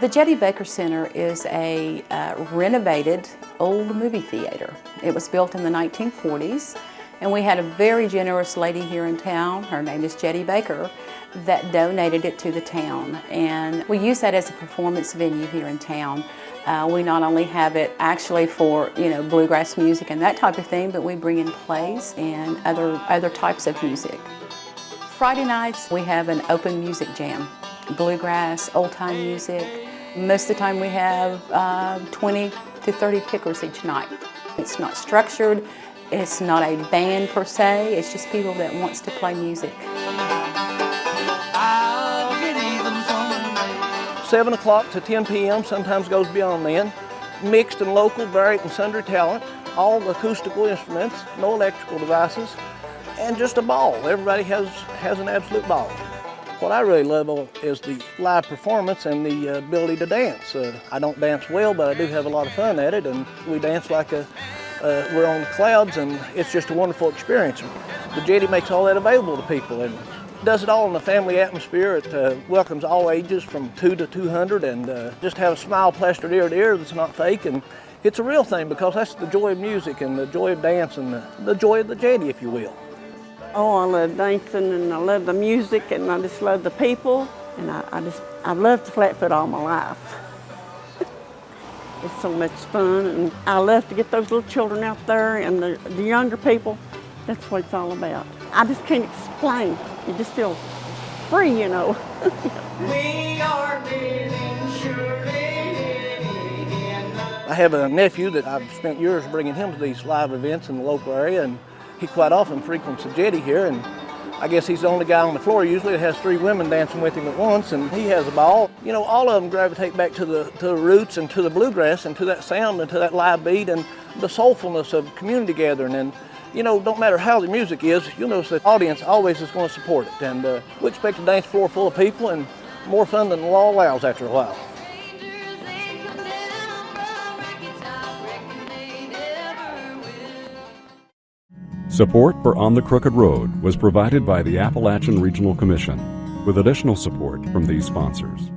The Jettie Baker Center is a uh, renovated old movie theater. It was built in the 1940s and we had a very generous lady here in town, her name is Jettie Baker, that donated it to the town. And we use that as a performance venue here in town. Uh, we not only have it actually for you know bluegrass music and that type of thing, but we bring in plays and other, other types of music. Friday nights we have an open music jam, bluegrass, old time music, most of the time we have uh, 20 to 30 pickers each night. It's not structured, it's not a band per se, it's just people that wants to play music. 7 o'clock to 10 p.m., sometimes goes beyond then. Mixed and local, varied and sundry talent, all acoustical instruments, no electrical devices, and just a ball. Everybody has, has an absolute ball. What I really love is the live performance and the uh, ability to dance. Uh, I don't dance well, but I do have a lot of fun at it, and we dance like a, uh, we're on the clouds, and it's just a wonderful experience. The Jettie makes all that available to people, and does it all in a family atmosphere. It uh, welcomes all ages from 2 to 200, and uh, just have a smile plastered ear to ear that's not fake, and it's a real thing because that's the joy of music and the joy of dance and the, the joy of the Jettie, if you will. Oh, I love dancing and I love the music and I just love the people. And I, I just, I loved Flatfoot all my life. it's so much fun and I love to get those little children out there and the, the younger people. That's what it's all about. I just can't explain. You just feel free, you know. we are I have a nephew that I've spent years bringing him to these live events in the local area and he quite often frequents the jettie here and I guess he's the only guy on the floor usually that has three women dancing with him at once and he has a ball. You know, all of them gravitate back to the, to the roots and to the bluegrass and to that sound and to that live beat and the soulfulness of community gathering and you know, don't matter how the music is, you'll notice the audience always is going to support it. And uh, we expect a dance floor full of people and more fun than the law allows after a while. Support for On the Crooked Road was provided by the Appalachian Regional Commission, with additional support from these sponsors.